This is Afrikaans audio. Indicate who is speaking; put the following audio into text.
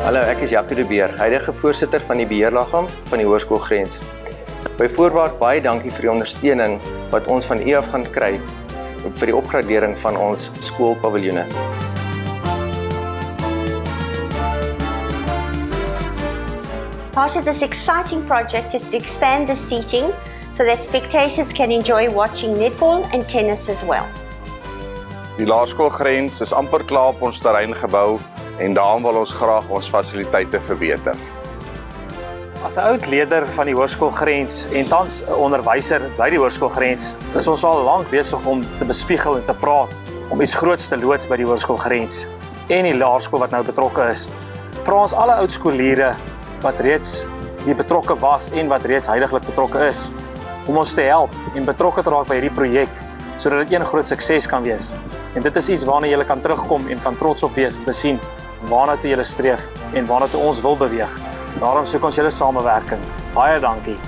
Speaker 1: Ek is Jacques de Beer, huidige voorsitter van die beheerliggaam van die Hoërskool Grens. Byvoorbeeld baie dankie vir die ondersteuning wat ons van u af gaan kry vir die opgradering van ons skoolpaviljoene.
Speaker 2: Part of this exciting project is to expand the seating so that spectators can enjoy watching netball and tennis as well.
Speaker 3: Die laerskoolgrens is amper klaar op ons terrein gebou en daarom wil ons graag ons fasiliteite verbeter.
Speaker 4: As 'n oud leier van die hoërskoolgrens en tans 'n onderwyser by die hoërskoolgrens, is ons al lank besig om te bespiegel en te praat om iets groots te loods by die hoërskoolgrens en die laerskool wat nou betrokke is. Vir ons alle oud skooliere wat reeds hier betrokke was en wat reeds heidaglik betrokke is om ons te help en betrokke te raak by hierdie projek sodat dit een groot sukses kan wees. En dit is iets waarna jy kan terugkom en kan trots op wees om te sien waarna toe jy streef en waarna toe ons wil beweeg. Daarom soek ons julle samewerking. Baie dankie.